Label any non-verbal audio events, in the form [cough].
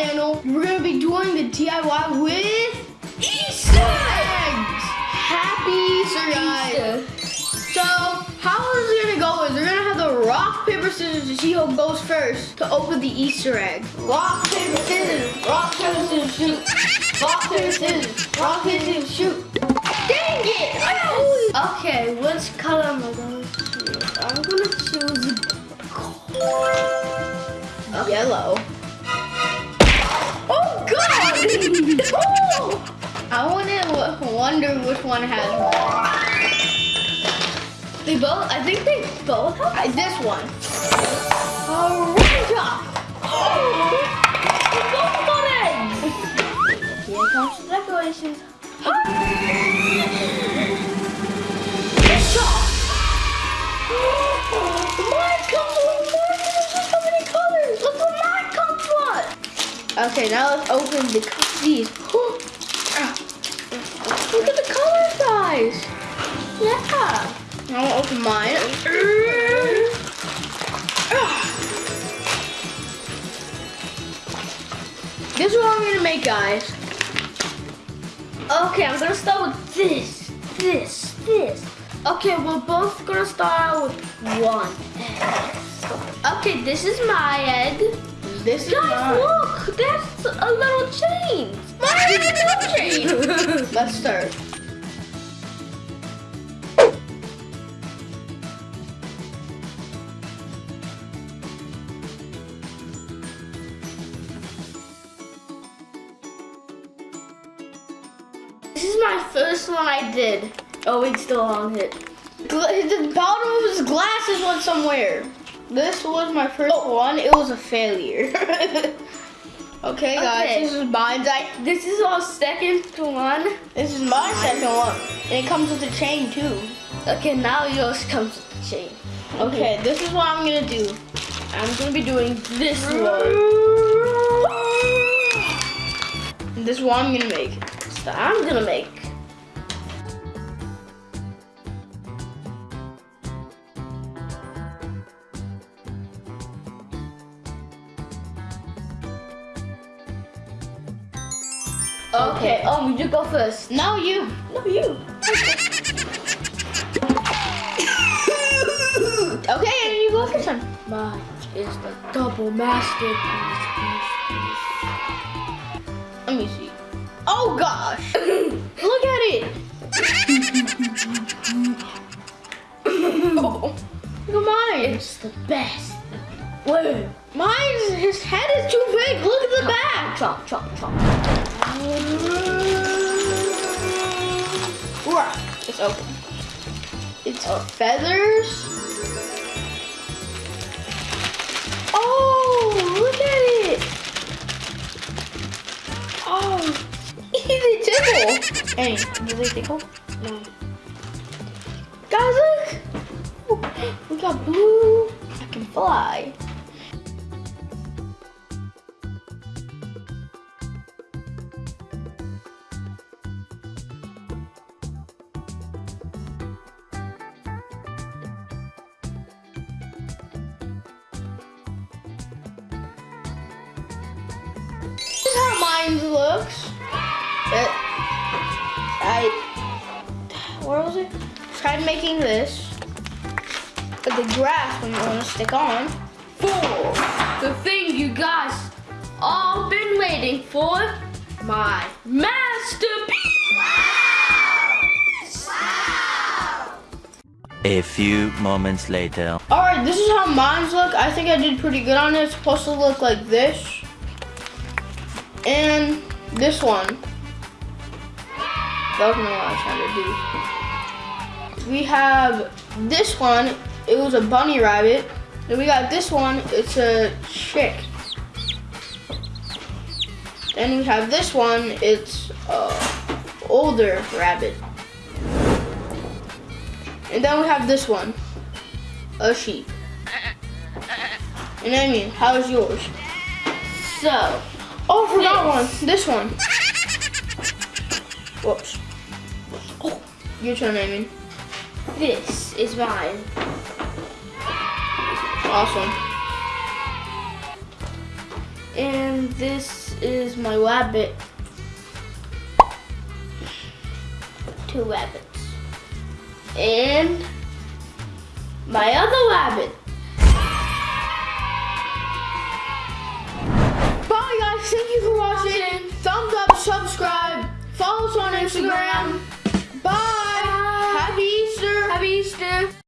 channel, we're gonna be doing the DIY with Easter eggs. Happy surprise! So how is it gonna go? Is we're gonna have the rock paper scissors to see who goes first to open the Easter egg. Rock paper scissors. Rock paper scissors shoot. Rock paper scissors. Rock paper scissors shoot. Dang it! Okay, which color am I gonna choose? I'm gonna choose. Okay. Yellow. [laughs] I want to wonder which one has more. They both, I think they both have. Uh, this one. Orange. Oh, [gasps] they both got eggs. Here comes the decorations. Mine comes with more. There's so many colors. Look what mine comes. Okay, now let's open the these. Ah. Look at the color size. Yeah. I want to open mine. Ah. This is what I'm gonna make, guys. Okay, I'm gonna start with this, this, this. Okay, we're both gonna start with one. Okay, this is my egg. This is Guys, mine. look, that's a little chain. Mine is a little chain. [laughs] Let's start. This is my first one I did. Oh, it's still on it. Gla- The bottom of his glasses went somewhere. This was my first oh. one. It was a failure. [laughs] okay, guys, Okay. this is mine. This is our second one. this is my second one. And it comes with a chain, too. Okay, now yours comes with the chain. Okay, this is what I'm gonna do. I'm gonna be doing this one. This one I'm gonna make. So I'm gonna make. Okay, um, you go first. No, you. No, you. Okay, and you go first one. Mine is the double masterpiece. Let me see. Oh gosh! [coughs] Look at it. oh, [coughs] look at mine. It's the best. Wait. Mine's his head is too big. Look at the back. Chop, chop, chop. It's open. It's oh. feathers. Oh, look at it. Oh, [laughs] they tickle. Hey, do they tickle? No. Guys, look. [gasps] We got blue. I can fly. Tried making this. But the grass when you want to stick on. For the thing you guys all been waiting for, my masterpiece. Wow! Wow! A few moments later. All right, this is how mines look. I think I did pretty good on it. It's supposed to look like this. And this one. That was what I was trying to do. We have this one. It was a bunny rabbit. Then we got this one. It's a chick. Then we have this one. It's a older rabbit. And then we have this one. A sheep. And I mean, how's yours? So, Oh, I forgot This. one. This one. [laughs] Whoops. Oh, your turn, Amy. This is mine. Awesome. And this is my rabbit. Two rabbits. And my other rabbit. Bye guys, thank you for watching. Thumbs up, subscribe, follow us on Instagram. Happy Easter!